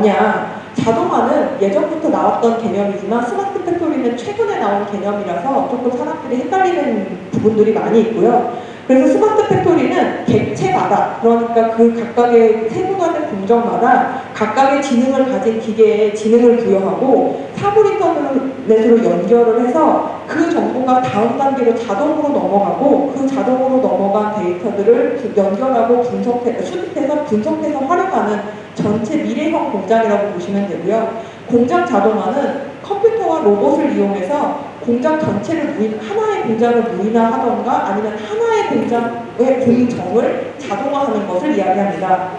뭐냐? 자동화는 예전부터 나왔던 개념이지만 smart factory는 최근에 나온 개념이라서 조금 사람들이 헷갈리는 부분들이 많이 있고요. 그래서 smart factory는 객체마다 그러니까 그 각각의 세분화된 공정마다 각각의 지능을 가진 기계에 지능을 부여하고 사물 인터넷으로 연결을 해서 그 정보가 다음 단계로 자동으로 넘어가고 그 자동으로 넘어간 데이터들을 연결하고 분석해 수집해서 분석해서 활용하는 전체 미래형 공장이라고 보시면 되고요. 공장 자동화는 컴퓨터와 로봇을 이용해서 공장 전체를 무인, 하나의 공장을 무인화하던가 아니면 하나의 공장의 공정을 자동화하는 것을 이야기합니다.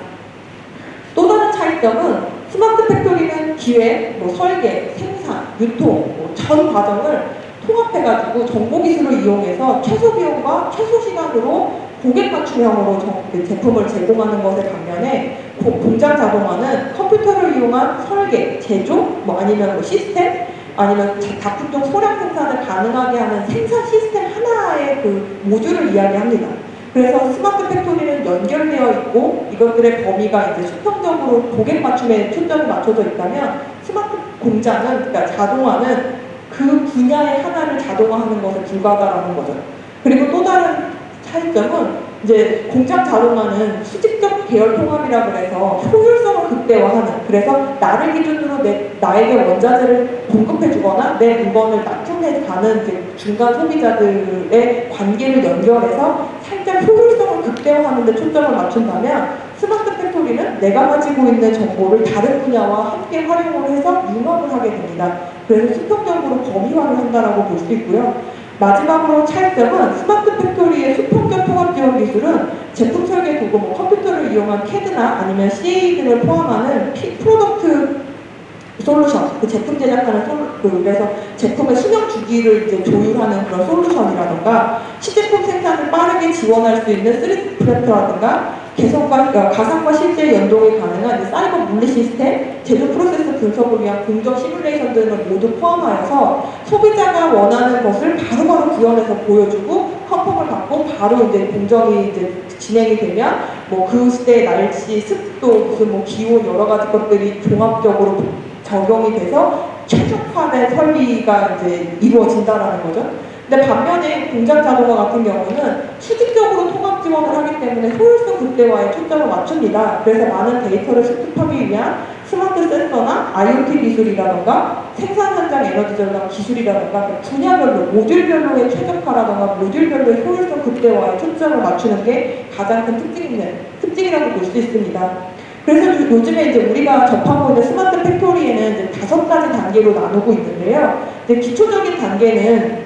또 다른 차이점은 스마트 팩토리는 기획, 뭐 설계, 생산, 유통, 뭐 전 과정을 통합해가지고 정보기술을 이용해서 최소 비용과 최소 시간으로 고객 맞춤형으로 그 제품을 제공하는 것에 반면에 공장 자동화는 컴퓨터를 이용한 설계, 제조, 뭐 아니면 뭐 시스템, 아니면 다품종 소량 생산을 가능하게 하는 생산 시스템 하나의 그 모듈을 이야기합니다. 그래서 smart factory는 연결되어 있고 이것들의 범위가 이제 수평적으로 고객 맞춤에 초점이 맞춰져 있다면 스마트 공장은 그러니까 자동화는 그 분야의 하나를 자동화하는 것에 불과하다는 거죠. 그리고 또 다른 차이점은 이제 공장 자동화는 수직적 계열 통합이라 그래서 효율성을 극대화하는 그래서 나를 기준으로 내, 나에게 원자재를 공급해 주거나 내 물건을 납품해 가는 중간 소비자들의 관계를 연결해서 살짝 효율성을 극대화하는 데 초점을 맞춘다면 smart factory는 내가 가지고 있는 정보를 다른 분야와 함께 활용을 해서 융합을 하게 됩니다. 그래서 수평적으로 범위화를 한다고 볼수 있고요. 마지막으로 차이점은 smart factory의 수평적 통합 지원 기술은 제품 설계 도구, 뭐 컴퓨터를 이용한 CAD나 아니면 CAE 등을 포함하는 피, product 솔루션, 그 제품 제작하는 솔, 그, 그래서 제품의 수명 주기를 이제 조율하는 그런 솔루션이라던가 시제품 생산을 빠르게 지원할 수 있는 3D 프린터라든가 개성과 어, 가상과 실제 연동이 가능한 사이버 물리 시스템, 제조 프로세스 분석을 위한 공정 시뮬레이션 등을 모두 포함하여서 소비자가 원하는 것을 바로 바로 구현해서 보여주고 컨펌을 받고 바로 이제 공정이 이제 진행이 되면 뭐 그 시대의 날씨, 습도, 무슨 뭐 기온 여러 가지 것들이 종합적으로 적용이 돼서 최적화된 설비가 이제 이루어진다라는 거죠. 근데 반면에 공장 자동화 같은 경우는 수직적으로 지원을 하기 때문에 효율성 극대화에 초점을 맞춥니다. 그래서 많은 데이터를 수집하기 위한 스마트 센서나 IoT 기술이라던가 생산 현장 에너지 절감 기술이라던가 그 분야별로 모듈별로의 최적화라던가 모듈별로의 효율성 극대화에 초점을 맞추는 게 가장 큰 특징인, 특징이라고 볼 수 있습니다. 그래서 요즘에 이제 우리가 접하고 있는 smart factory에는 이제 다섯 가지 단계로 나누고 있는데요. 이제 기초적인 단계는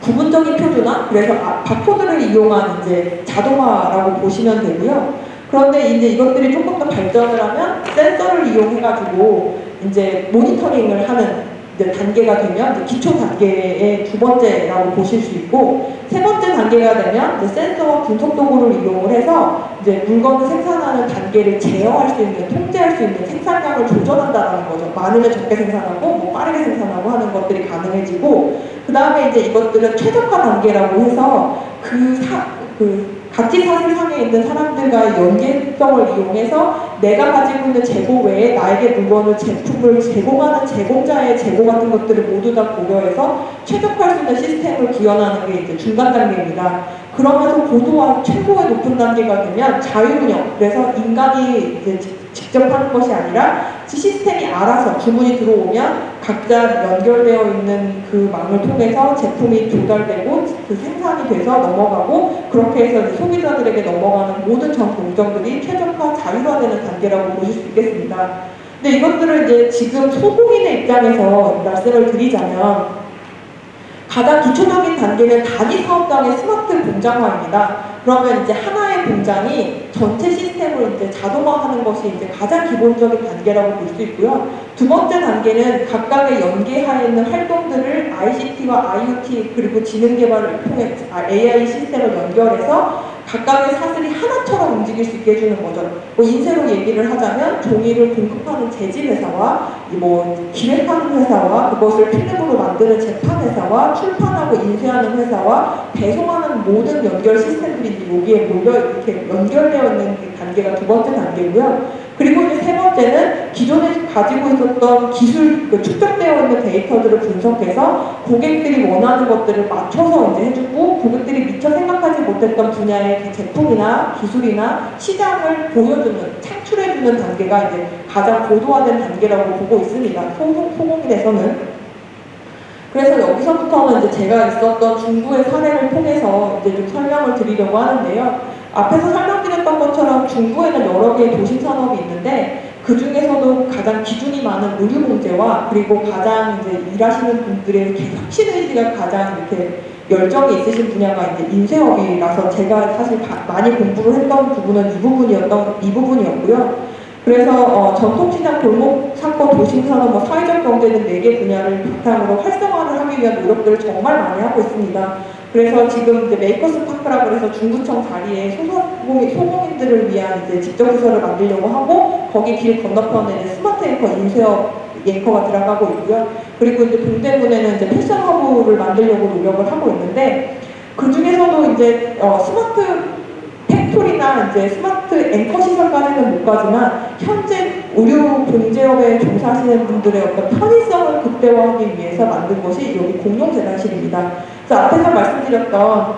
부분적인 표준화, 그래서 아, 바코드를 이용한 이제 자동화라고 보시면 되고요. 그런데 이제 이것들이 조금 더 발전을 하면 센서를 이용해가지고 이제 모니터링을 하는 단계가 되면 기초 단계의 두 번째라고 보실 수 있고 세 번째 단계가 되면 센서와 분석 도구를 이용을 해서 이제 물건을 생산하는 단계를 제어할 수 있는 통제할 수 있는 생산량을 조절한다는 거죠. 많으면 적게 생산하고 뭐 빠르게 생산하고 하는 것들이 가능해지고 그 다음에 이제 이것들은 최적화 단계라고 해서 그, 사, 그 가치 사실상에 있는 사람들과의 연계성을 이용해서 내가 가지고 있는 재고 외에 나에게 물건을 제품을 제공하는 제공자의 재고 같은 것들을 모두 다 고려해서 최적화할 수 있는 시스템을 구현하는 게 이제 중간 단계입니다. 그러면서 고도와 최고의 높은 단계가 되면 자율운영 그래서 인간이 이제 직접 하는 것이 아니라 시스템이 알아서 주문이 들어오면 각자 연결되어 있는 그 망을 통해서 제품이 조달되고 그 생산이 돼서 넘어가고 그렇게 해서 소비자들에게 넘어가는 모든 전 공정들이 최적화 자율화되는 단계라고 보실 수 있겠습니다. 근데 이것들을 이제 지금 소공인의 입장에서 말씀을 드리자면 가장 기초적인 단계는 단위 사업장의 스마트 공장화입니다. 그러면 이제 하나의 공장이 전체 시스템을 이제 자동화하는 것이 이제 가장 기본적인 단계라고 볼 수 있고요. 두 번째 단계는 각각의 연계하에 있는 활동들을 ICT와 IoT 그리고 지능 개발을 통해 AI 시스템을 연결해서 각각의 사슬이 하나처럼 움직일 수 있게 해주는 거죠. 뭐 인쇄로 얘기를 하자면 종이를 공급하는 재질 회사와 뭐 기획하는 회사와 그것을 필름으로 만드는 제판 회사와 출판하고 인쇄하는 회사와 배송하는 모든 연결 시스템들이 여기에 몰려 이렇게 연결되어 있는 단계가 두 번째 단계고요. 그리고 이제 세 번째는 기존에 가지고 있었던 기술, 그 축적되어 있는 데이터들을 분석해서 고객들이 원하는 것들을 맞춰서 이제 해주고 고객들이 미처 생각하지 못했던 분야의 그 제품이나 기술이나 시장을 보여주는, 창출해주는 단계가 이제 가장 고도화된 단계라고 보고 있습니다. 소공, 소공인에서는. 그래서 여기서부터는 이제 제가 있었던 중부의 사례를 통해서 이제 좀 설명을 드리려고 하는데요. 앞에서 설명 드렸던 것처럼 중부에는 여러 개의 도심 산업이 있는데 그 중에서도 가장 기준이 많은 의류 공제와 그리고 가장 이제 일하시는 분들의 혁신 의지가 가장 이렇게 열정이 있으신 분야가 이제 인쇄업이라서 제가 사실 많이 공부를 했던 부분은 이 부분이었던 이 부분이었고요. 그래서 어, 전통시장, 골목 사건, 도심산업, 뭐 사회적 경제 등 4개 분야를 바탕으로 활성화를 하기 위한 노력들을 정말 많이 하고 있습니다. 그래서 지금 이제 Makers Park라고 해서 중구청 자리에 소상공인, 소공인들을 위한 이제 직접 시설을 만들려고 하고 거기 길 건너편에 이제 smart anchor 인쇄업 anchor가 들어가고 있고요. 그리고 이제 동대문에는 이제 패션 허브를 만들려고 노력을 하고 있는데 그 중에서도 이제 어, smart factory나 이제 smart anchor 시설까지는 못 가지만 현재 의류 봉제업에 종사하시는 분들의 어떤 편의성을 극대화하기 위해서 만든 것이 여기 공용재단실입니다. 그래서 앞에서 말씀드렸던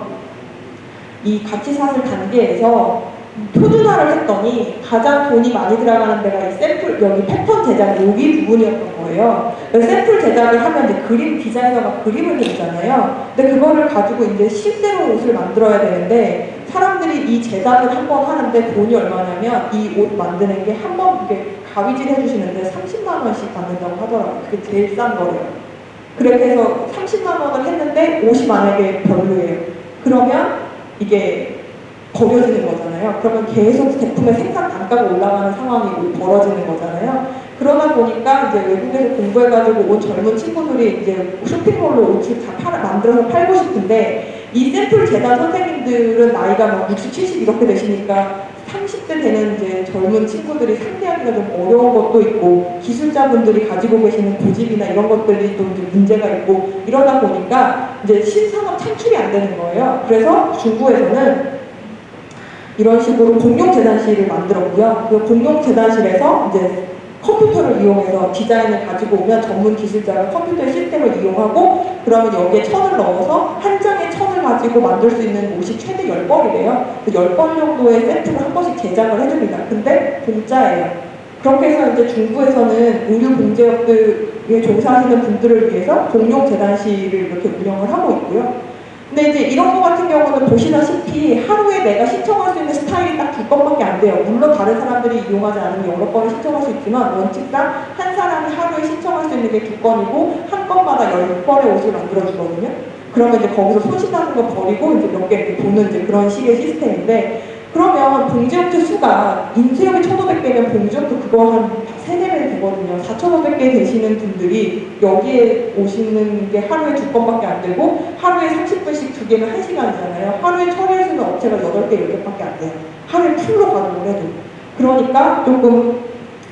이 가치 사슬 단계에서 표준화를 했더니 가장 돈이 많이 들어가는 데가 이 샘플 여기 패턴 제작 여기 부분이었던 거예요. 샘플 제작을 하면 이제 그림 디자이너가 그림을 그리잖아요. 근데 그거를 가지고 이제 실제로 옷을 만들어야 되는데 사람들이 이 제작을 한 번 하는데 돈이 얼마냐면 이 옷 만드는 게 한 번 이렇게 가위질 해주시는데 30만 원씩 받는다고 하더라고요. 그게 제일 싼 거래요. 그렇게 해서 30만 원을 했는데 옷이 만약에 별로예요. 그러면 이게 버려지는 거잖아요. 그러면 계속 제품의 생산 단가가 올라가는 상황이 벌어지는 거잖아요. 그러다 보니까 이제 외국에서 공부해가지고 온 젊은 친구들이 이제 쇼핑몰로 옷을 다 팔아, 만들어서 팔고 싶은데 이 샘플 재단 선생님들은 나이가 막 60, 70 이렇게 되시니까 30대 되는 이제 젊은 친구들이 상대하기가 좀 어려운 것도 있고 기술자분들이 가지고 계시는 고집이나 이런 것들이 또 이제 문제가 있고 이러다 보니까 이제 신산업 창출이 안 되는 거예요. 그래서 중국에서는 이런 식으로 공룡재단실을 만들었고요. 그 공룡재단실에서 이제 컴퓨터를 이용해서 디자인을 가지고 오면 전문 기술자가 컴퓨터 시스템을 이용하고 그러면 여기에 천을 넣어서 한 가지고 만들 수 있는 옷이 최대 10벌이래요. 그 10벌 정도의 세트를 한 번씩 제작을 해줍니다. 근데 공짜예요. 그렇게 해서 이제 중부에서는 의류 공제업들에 종사하시는 분들을 위해서 공룡재단실을 이렇게 운영을 하고 있고요. 근데 이제 이런 거 같은 경우는 보시다시피 하루에 내가 신청할 수 있는 스타일이 딱 두 건밖에 안 돼요. 물론 다른 사람들이 이용하지 않으면 여러 건을 신청할 수 있지만 원칙상 한 사람이 하루에 신청할 수 있는 게 두 건이고 한 건마다 열 벌의 옷을 만들어 주거든요. 그러면 이제 거기서 손실하는 거 버리고 이제 몇 개 이렇게 도는 이제 그런 식의 시스템인데 그러면 봉지업체 수가 인쇄업이 1,500개면 봉지업도 그거 한 3, 4배 되거든요. 4,500개 되시는 분들이 여기에 오시는 게 하루에 두 건밖에 안 되고 하루에 30분씩 두 개면 1시간이잖아요. 하루에 있는 업체가 8개, 10개밖에 안 돼요. 하루에 full로 가동을 해도. 그러니까 조금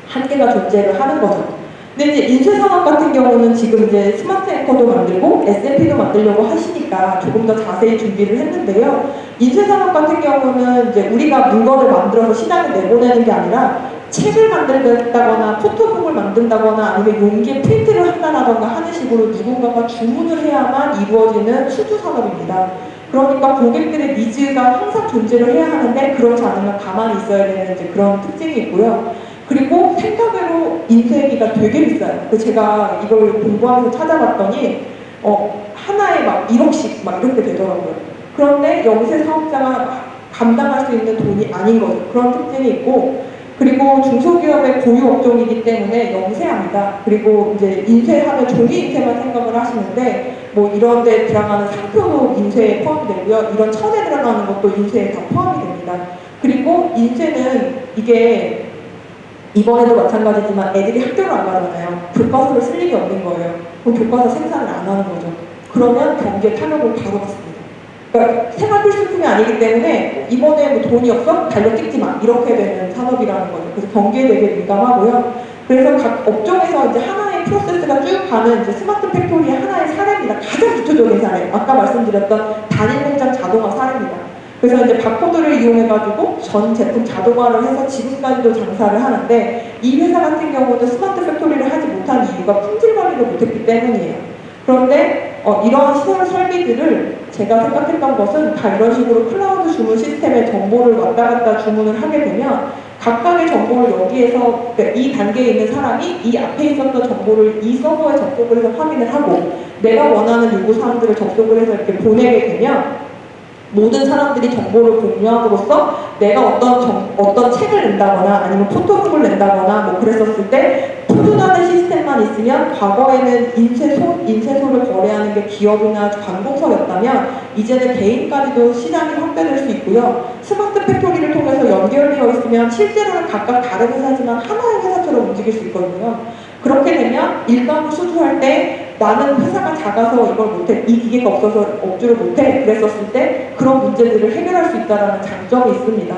한계가 존재를 하는 거죠. 근데 이제 인쇄 산업 같은 경우는 지금 이제 smart anchor도 만들고 SMP도 만들려고 하시니까 조금 더 자세히 준비를 했는데요. 인쇄 산업 같은 경우는 이제 우리가 물건을 만들어서 시장에 내보내는 게 아니라 책을 만들겠다거나 photobook을 만든다거나 아니면 용기에 프린트를 한다던가 하는 식으로 누군가가 주문을 해야만 이루어지는 수주 산업입니다. 그러니까 고객들의 니즈가 항상 존재를 해야 하는데 그렇지 않으면 가만히 있어야 되는 이제 그런 특징이 있고요. 그리고 생각외로 인쇄기가 되게 비싸요. 그 제가 이걸 공부하면서 찾아봤더니 어, 하나에 막 1억씩 막 이렇게 되더라고요. 그런데 영세 사업자가 감당할 수 있는 돈이 아닌 거죠. 그런 특징이 있고 그리고 중소기업의 고유 업종이기 때문에 영세합니다. 그리고 이제 인쇄하면 종이 인쇄만 생각을 하시는데 뭐 이런 데 들어가는 상표도 인쇄에 포함이 되고요. 이런 천에 들어가는 것도 인쇄에 다 포함이 됩니다. 그리고 인쇄는 이게 이번에도 마찬가지지만 애들이 학교를 안 가잖아요. 교과서를 쓸 일이 없는 거예요. 그럼 교과서 생산을 안 하는 거죠. 그러면 경기에 타격을 바로 받습니다. 그러니까 생활 필수품이 아니기 때문에 이번에 뭐 돈이 없어? 달력 찍지 마. 이렇게 되는 산업이라는 거죠. 그래서 경기에 되게 민감하고요. 그래서 각 업종에서 이제 하나의 프로세스가 쭉 가는 이제 smart factory의 하나의 사례입니다. 가장 기초적인 사례. 아까 말씀드렸던 단일 공장 자동화 사례입니다. 그래서 이제 바코드를 이용해가지고 전 제품 자동화를 해서 지금까지도 장사를 하는데 이 회사 같은 경우는 smart factory를 하지 못한 이유가 품질 관리를 못했기 때문이에요. 그런데 어, 이러한 시설 설비들을 제가 생각했던 것은 다 이런 식으로 클라우드 주문 시스템에 정보를 왔다 갔다 주문을 하게 되면 각각의 정보를 여기에서 그러니까 이 단계에 있는 사람이 이 앞에 있었던 정보를 이 서버에 접속을 해서 확인을 하고 내가 원하는 요구 사항들을 접속을 해서 이렇게 보내게 되면 모든 사람들이 정보를 공유함으로써 내가 어떤 정- 어떤 책을 낸다거나 아니면 photobook을 낸다거나 뭐 그랬었을 때 표준화된 시스템만 있으면 과거에는 인쇄소 인쇄소를 거래하는 게 기업이나 관공서였다면 이제는 개인까지도 시장이 확대될 수 있고요. smart factory를 통해서 연결되어 있으면 실제로는 각각 다른 회사지만 하나의 회사처럼 움직일 수 있거든요. 그렇게 되면 일반부 수주할 때 나는 회사가 작아서 이걸 못해 이 기계가 없어서 업주를 못해 그랬었을 때 그런 문제들을 해결할 수 있다는 장점이 있습니다.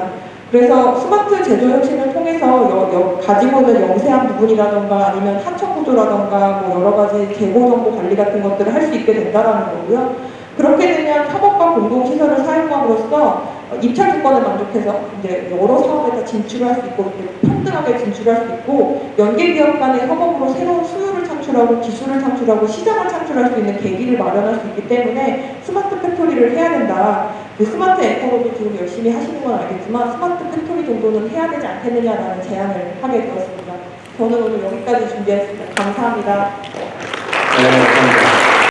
그래서 스마트 제조 혁신을 통해서 여- 여- 가지고 있는 영세한 부분이라던가 아니면 하청 구조라던가 뭐 여러 가지 개고 정보 관리 같은 것들을 할 수 있게 된다라는 거고요. 그렇게 되면 협업과 공동 시설을 사용함으로써 입찰 조건을 만족해서 이제 여러 사업에 다 진출할 수 있고 평등하게 진출할 수 있고 연계 기업 간의 협업으로 새로운 수요를 창출하고 기술을 창출하고 시장을 창출할 수 있는 계기를 마련할 수 있기 때문에 smart factory를 해야 된다. 그 smart anchor로도 지금 열심히 하시는 건 알겠지만 smart factory 정도는 해야 되지 않겠느냐라는 제안을 하게 되었습니다. 저는 오늘 여기까지 준비했습니다. 감사합니다. 네, 감사합니다.